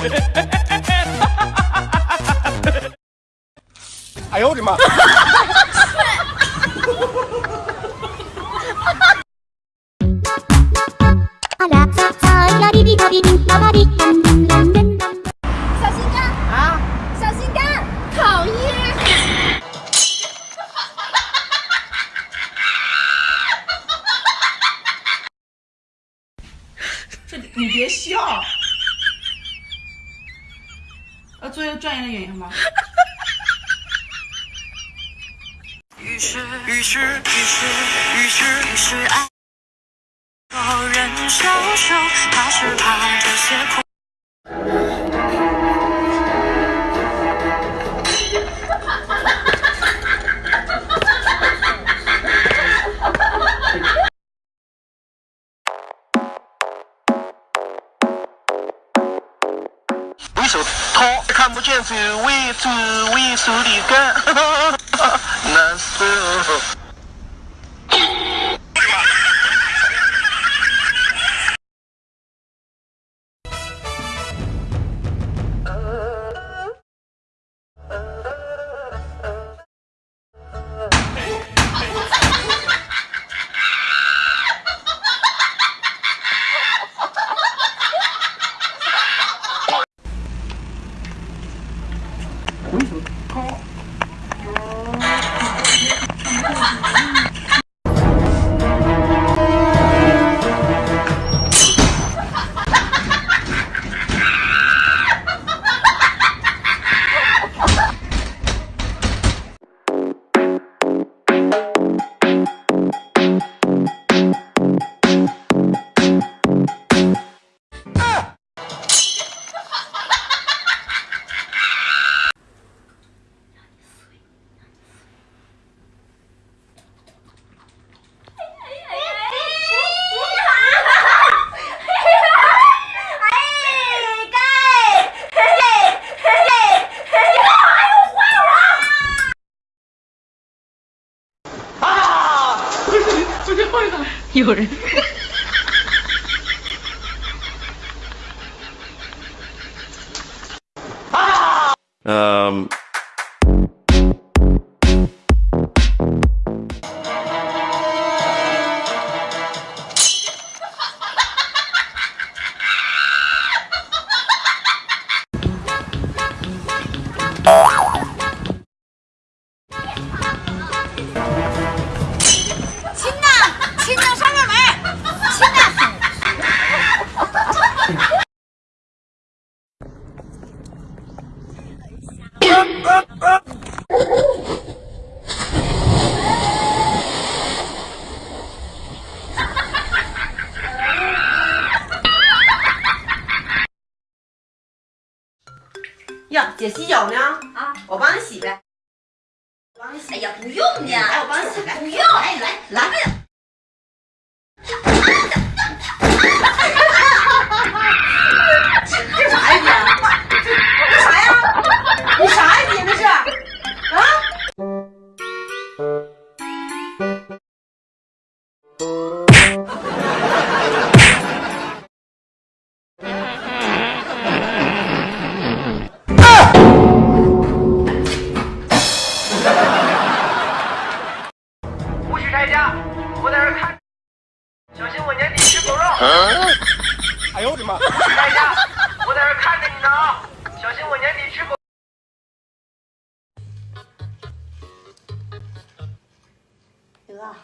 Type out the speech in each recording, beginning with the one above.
哎呦我的妈！小心肝啊！小心肝，讨厌！这你别笑。要做一个专业的演员吗？于是，于是，于是，于是，于是爱，有人消瘦，他是怕这些苦。为手套看不见周围周围手里干，still 有人。嗯。姐洗脚呢？啊，我帮你洗呗。我帮你洗。哎呀，不用呢，哎，我帮你洗，来，不用，哎来来。哥，不要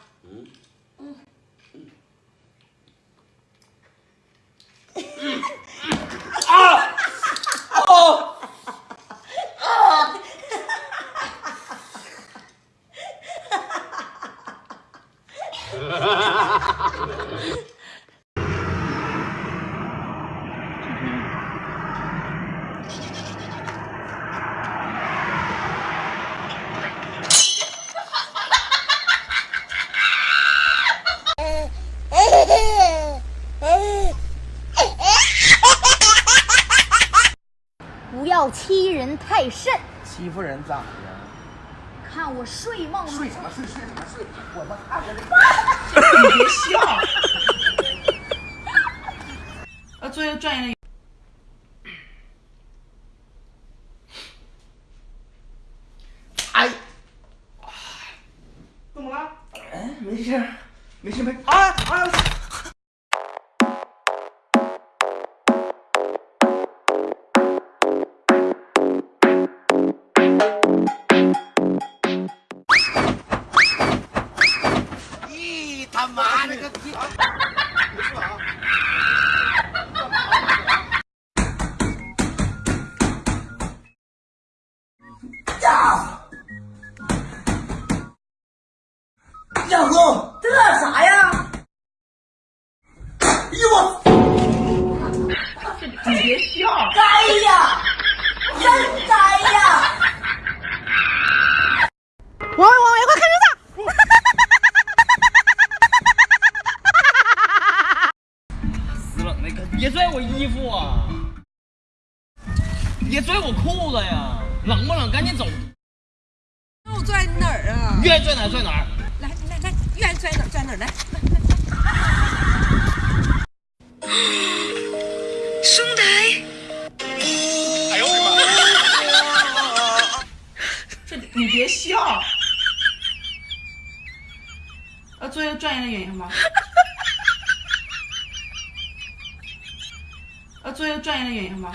欺人太甚，欺负人咋的？看我睡梦睡什么睡睡什么睡？我他妈看着这你别笑。啊做一个专业的。小红，这啥呀？哎呦我！你别笑！该呀，真该呀！王伟，王伟，快看这个！死了，那个别拽我衣服啊！别拽我裤子呀！冷不冷？赶紧走！我拽哪儿啊？愿意拽哪儿拽哪儿。兄弟，哎呦我的妈！这你别笑。啊做一个专业的演员吗？要做一个专业的演员吧？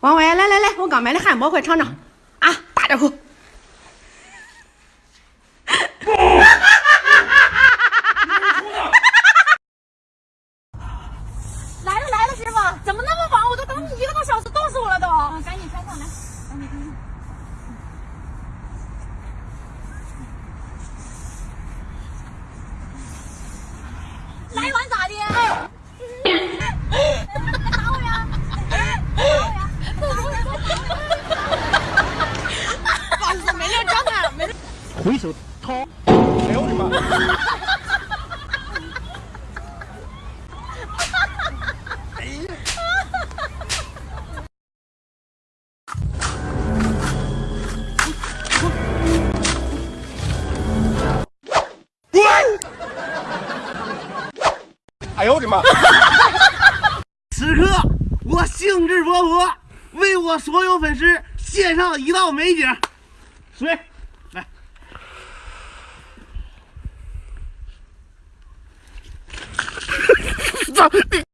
王伟，来来来，我刚买的汉堡，快尝尝啊！大点口。黄河，为我所有粉丝献上一道美景。水，来。走你！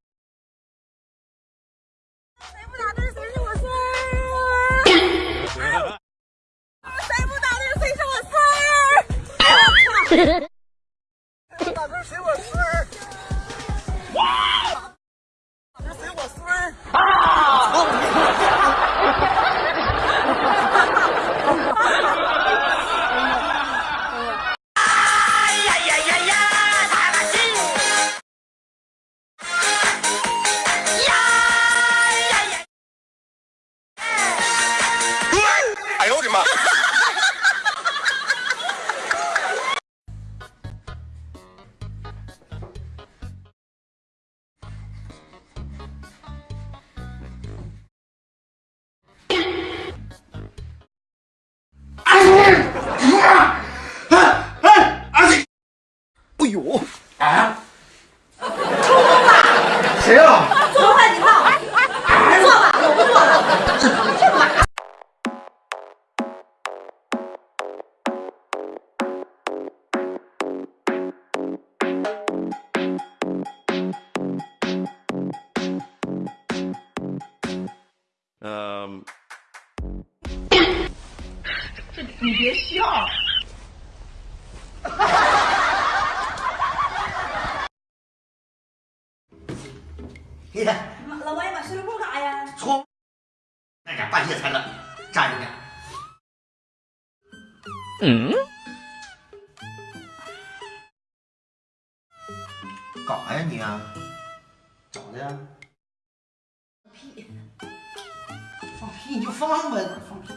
你别笑。你看，老王爷把水壶干啥呀？冲！那家半夜才冷，站着呢。嗯？干啥呀你啊？咋的呀？屁！放屁你就放呗，放屁。